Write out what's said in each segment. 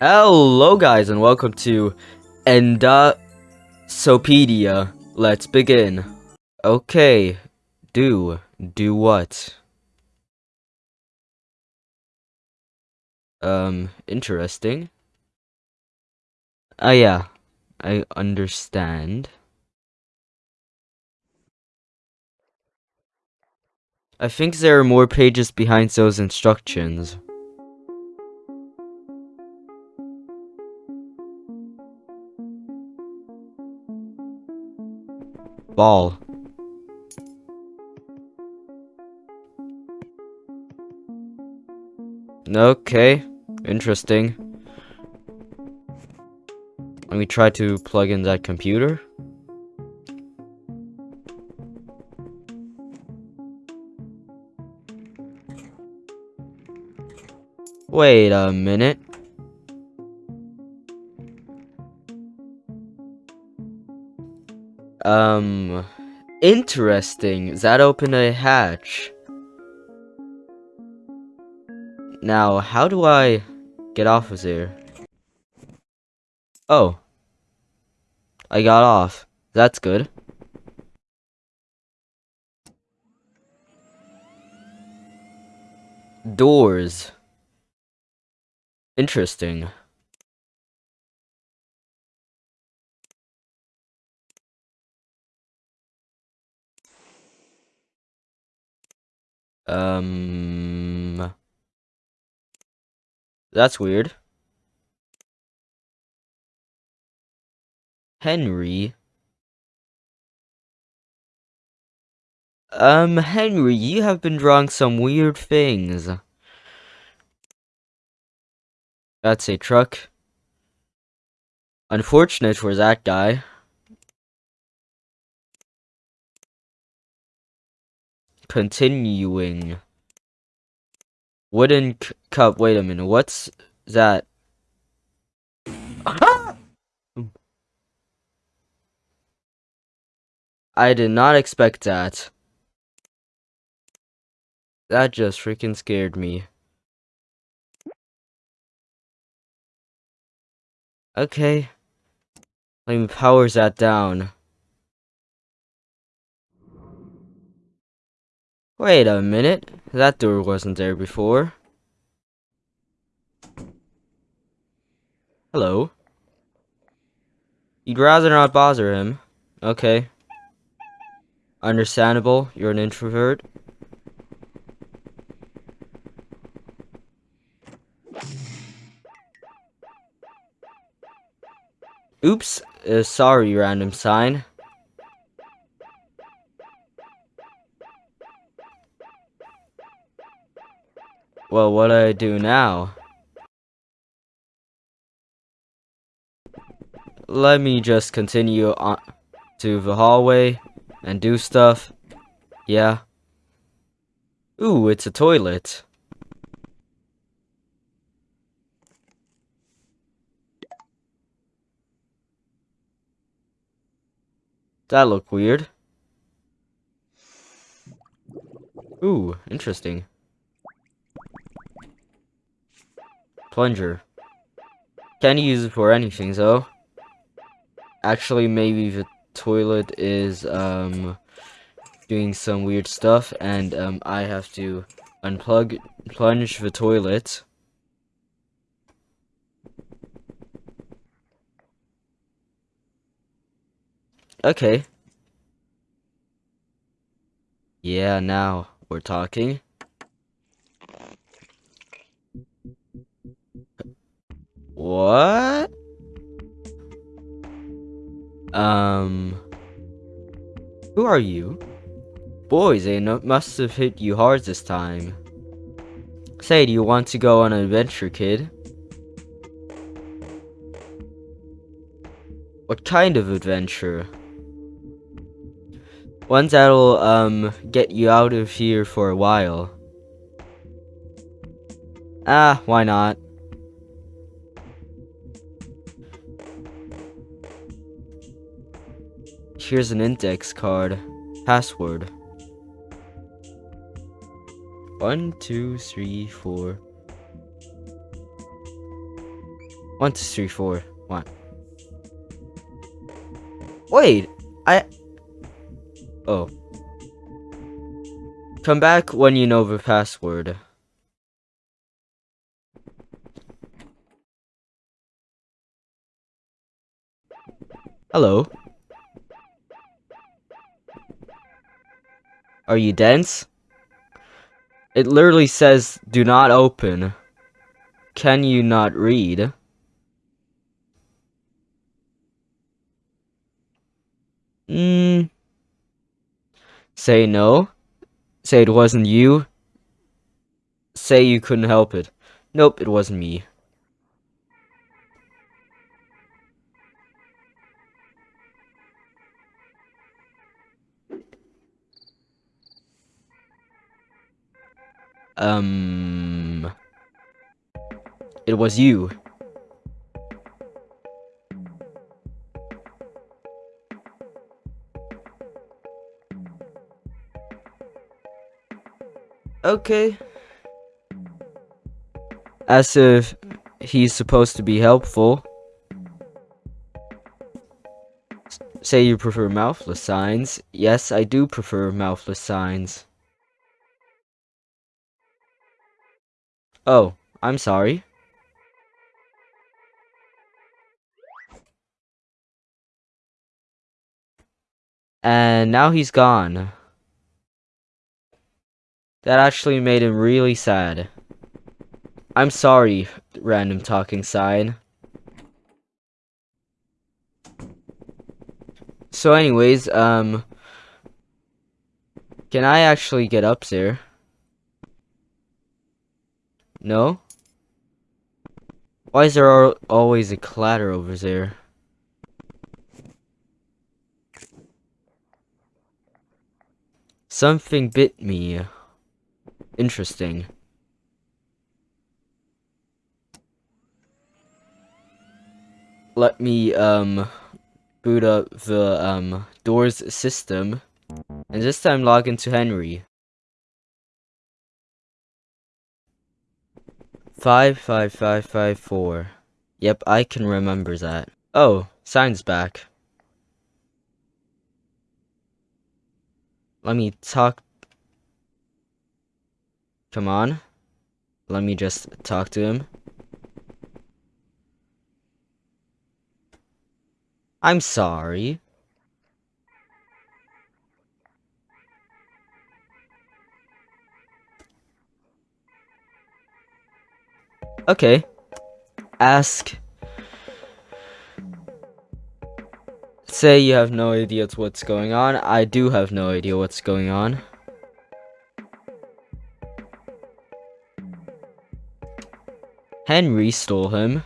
Hello guys and welcome to Endosopedia. Let's begin. Okay, do. Do what? Um, interesting. Ah yeah, I understand. I think there are more pages behind those instructions. Ball. Okay, interesting. Let me try to plug in that computer. Wait a minute. Um, interesting. That opened a hatch. Now, how do I get off of there? Oh. I got off. That's good. Doors. Interesting. Um... That's weird. Henry? Um, Henry, you have been drawing some weird things. That's a truck. Unfortunate for that guy. Continuing. Wooden cup. Wait a minute. What's that? I did not expect that. That just freaking scared me. Okay. Let me power that down. Wait a minute. That door wasn't there before. Hello. You'd rather not bother him. Okay. Understandable. You're an introvert. Oops. Uh, sorry, random sign. Well, what do I do now? Let me just continue on to the hallway and do stuff. Yeah. Ooh, it's a toilet. That look weird. Ooh, interesting. Plunger. Can't use it for anything, though. Actually, maybe the toilet is, um, doing some weird stuff, and, um, I have to unplug, plunge the toilet. Okay. Yeah, now we're talking. What? Um... Who are you? Boys, they must have hit you hard this time. Say, do you want to go on an adventure, kid? What kind of adventure? One that'll, um, get you out of here for a while. Ah, why not? Here's an index card. Password. One, two, three, four. One, two, three, four, one. Wait, I... Oh. Come back when you know the password. Hello. Are you dense? It literally says, do not open. Can you not read? Hmm. Say no. Say it wasn't you. Say you couldn't help it. Nope, it wasn't me. Um... It was you. Okay. As if he's supposed to be helpful. S say you prefer mouthless signs. Yes, I do prefer mouthless signs. Oh, I'm sorry. And now he's gone. That actually made him really sad. I'm sorry, random talking sign. So anyways, um... Can I actually get up there? No? Why is there always a clatter over there? Something bit me. Interesting. Let me, um, boot up the, um, doors system. And this time log into Henry. Five, five, five, five, four. Yep, I can remember that. Oh, sign's back. Let me talk Come on. Let me just talk to him. I'm sorry. Okay. Ask. Say you have no idea what's going on. I do have no idea what's going on. Henry stole him.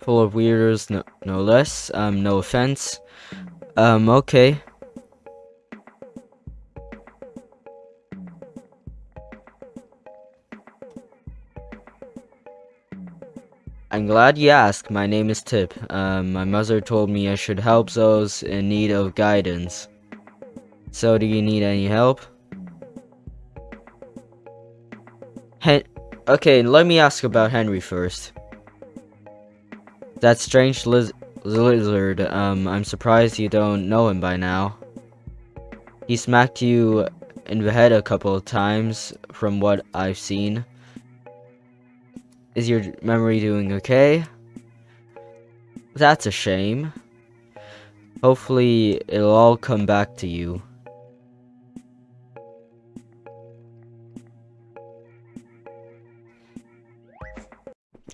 Full of weirdos, no, no less. Um, no offense. Um, okay. I'm glad you asked. My name is Tip. Um, my mother told me I should help those in need of guidance. So, do you need any help? Hen okay, let me ask about Henry first. That strange liz lizard, um, I'm surprised you don't know him by now. He smacked you in the head a couple of times, from what I've seen. Is your memory doing okay? That's a shame. Hopefully, it'll all come back to you.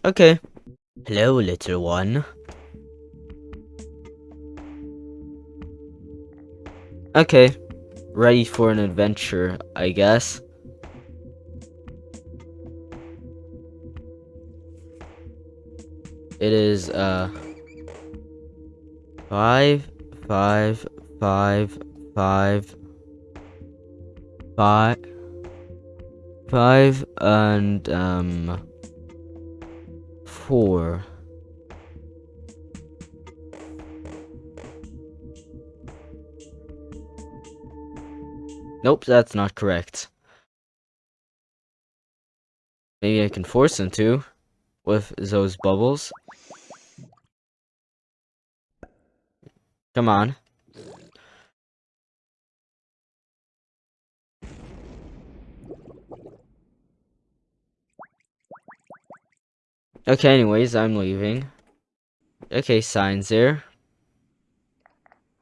Okay. Hello, little one. Okay. Ready for an adventure, I guess. It is, uh... Five, five, five, five, five, five, and, um four. Nope, that's not correct. Maybe I can force him to. With those bubbles. Come on. Okay, anyways, I'm leaving. Okay, signs there.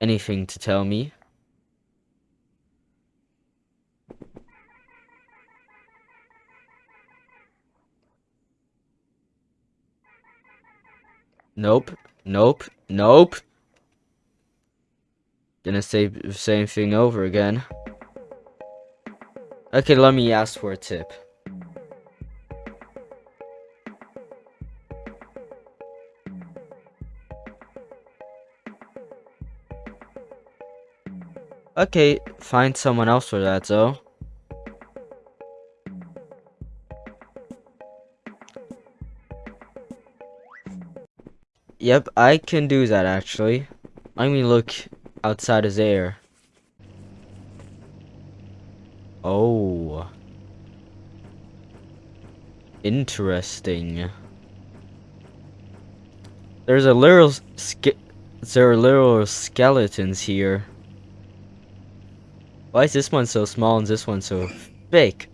Anything to tell me? Nope. Nope. Nope. Gonna say the same thing over again. Okay, let me ask for a tip. Okay, find someone else for that though. Yep, I can do that actually. Let me look outside his air. Oh. Interesting. There's a little there are little skeletons here. Why is this one so small and this one so big?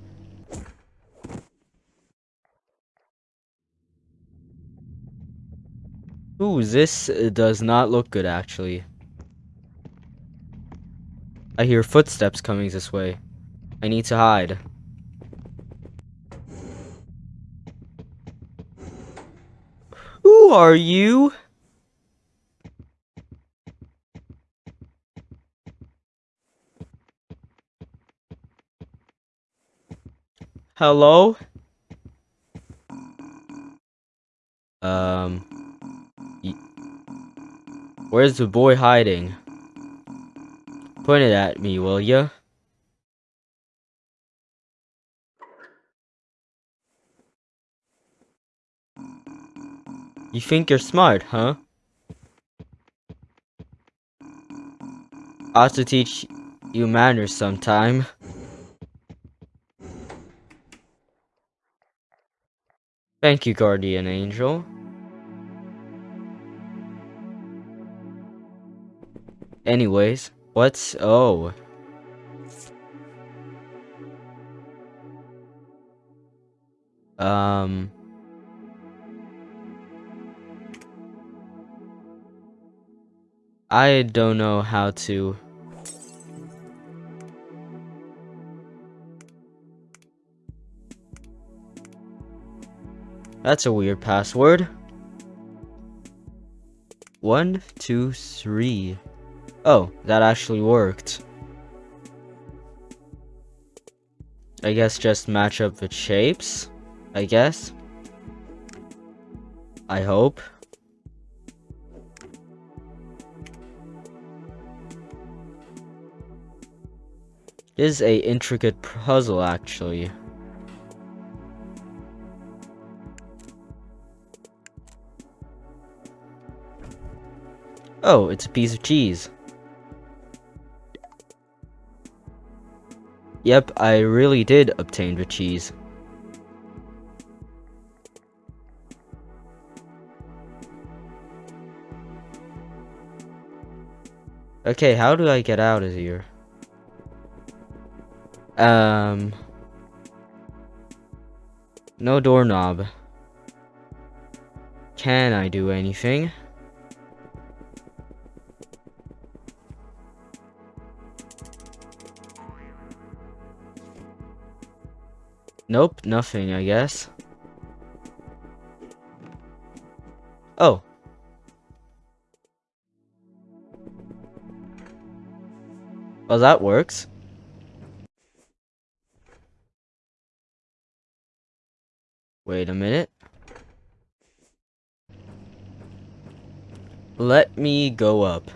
Ooh, this uh, does not look good, actually. I hear footsteps coming this way. I need to hide. Who are you? Hello? Um... Where's the boy hiding? Point it at me, will ya? You think you're smart, huh? Ought to teach you manners sometime. Thank you, Guardian Angel. Anyways, what's... Oh. Um... I don't know how to... That's a weird password. One, two, three. Oh, that actually worked. I guess just match up the shapes, I guess. I hope. It is a intricate puzzle actually. Oh, it's a piece of cheese. Yep, I really did obtain the cheese. Okay, how do I get out of here? Um... No doorknob. Can I do anything? Nope, nothing, I guess. Oh. Well, that works. Wait a minute. Let me go up.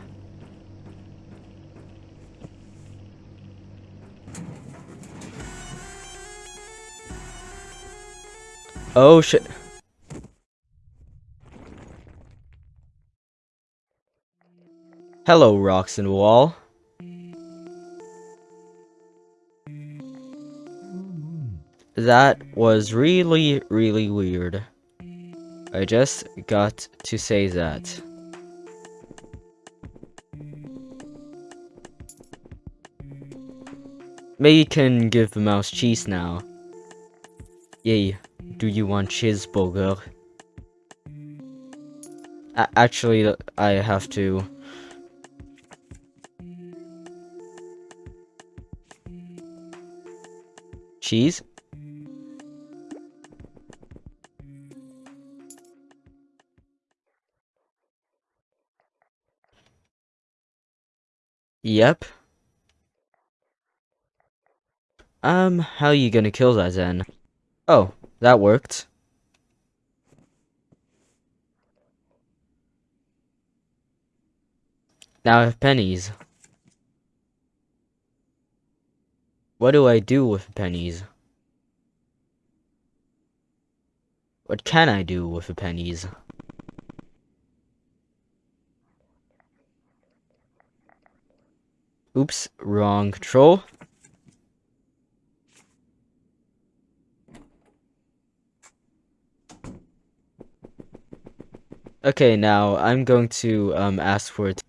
Oh shit. Hello, rocks and wall. That was really, really weird. I just got to say that. Maybe you can give the mouse cheese now. Yay, do you want cheeseburger? A actually, I have to... Cheese? Yep. Um, how are you gonna kill that then? Oh, that worked. Now I have pennies. What do I do with pennies? What can I do with the pennies? Oops, wrong control. Okay, now I'm going to um, ask for it.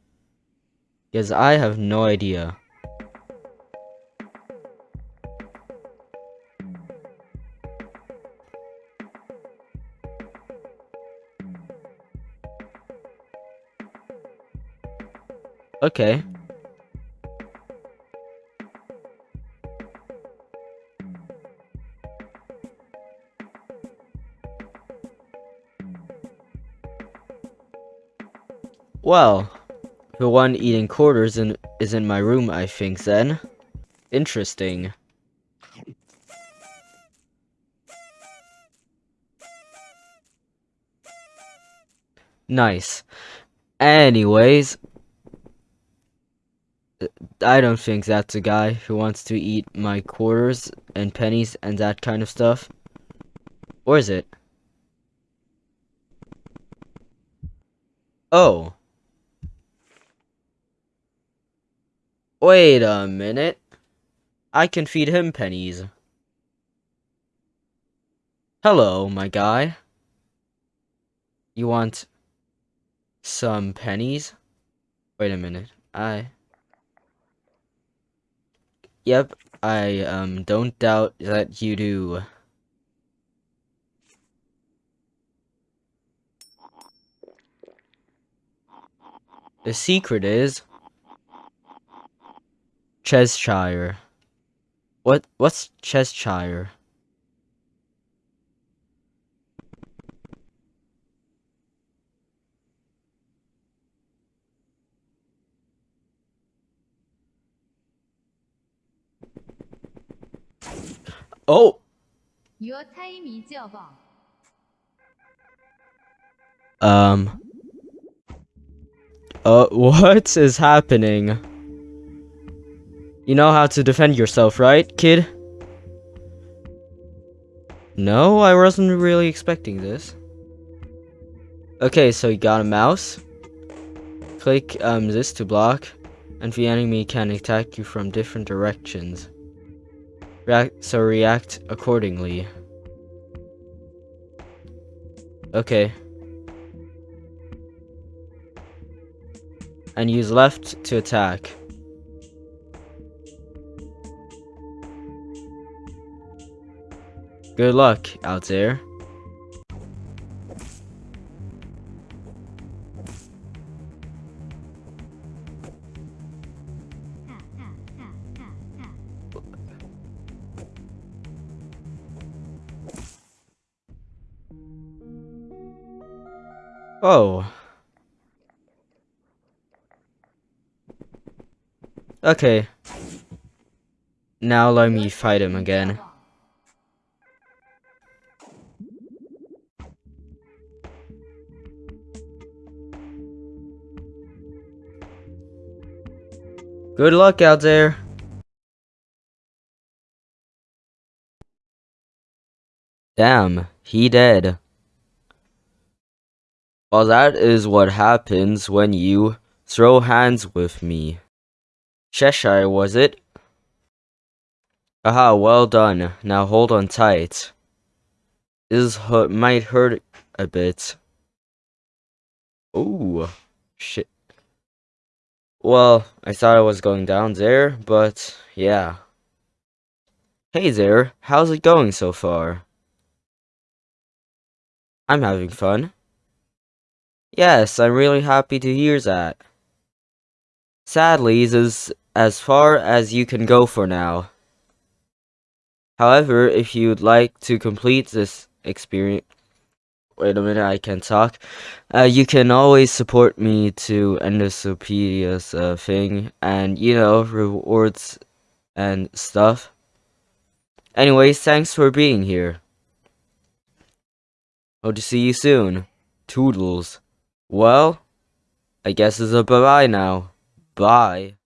Because I have no idea. Okay. Well, the one eating quarters in, is in my room, I think, then. Interesting. Nice. Anyways, I don't think that's a guy who wants to eat my quarters and pennies and that kind of stuff. Or is it? Oh. Wait a minute. I can feed him pennies. Hello, my guy. You want some pennies? Wait a minute. I... Yep, I um don't doubt that you do. The secret is Cheshire. What what's Cheshire? Oh. Your time is over. Um. Uh, what is happening? You know how to defend yourself, right, kid? No, I wasn't really expecting this. Okay, so you got a mouse. Click um, this to block, and the enemy can attack you from different directions. React, so react accordingly. Okay. And use left to attack. Good luck out there. Oh. Okay. Now let me fight him again. Good luck out there. Damn, he dead. Well, that is what happens when you throw hands with me. Cheshire, was it? Aha, well done. Now hold on tight. This might hurt a bit. Oh, shit. Well, I thought I was going down there, but yeah. Hey there, how's it going so far? I'm having fun. Yes, I'm really happy to hear that. Sadly, this is as far as you can go for now. However, if you'd like to complete this experience, wait a minute, I can talk. Uh, you can always support me to Endosopedia's uh, thing, and you know, rewards and stuff. Anyways, thanks for being here. Hope to see you soon. Toodles. Well, I guess it's a bye-bye now. Bye.